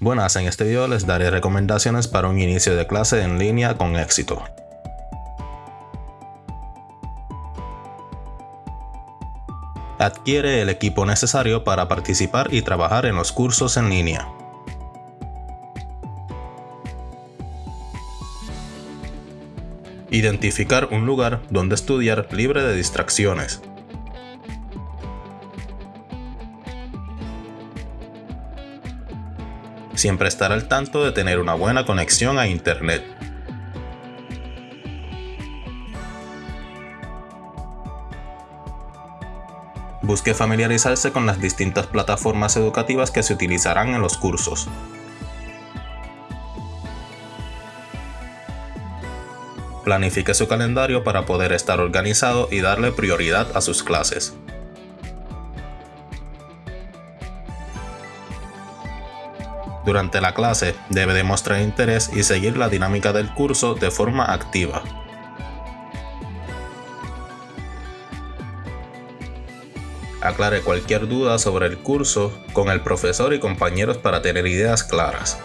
Buenas, en este video les daré recomendaciones para un inicio de clase en línea con éxito. Adquiere el equipo necesario para participar y trabajar en los cursos en línea. Identificar un lugar donde estudiar libre de distracciones. Siempre estar al tanto de tener una buena conexión a internet. Busque familiarizarse con las distintas plataformas educativas que se utilizarán en los cursos. Planifique su calendario para poder estar organizado y darle prioridad a sus clases. Durante la clase debe demostrar interés y seguir la dinámica del curso de forma activa. Aclare cualquier duda sobre el curso con el profesor y compañeros para tener ideas claras.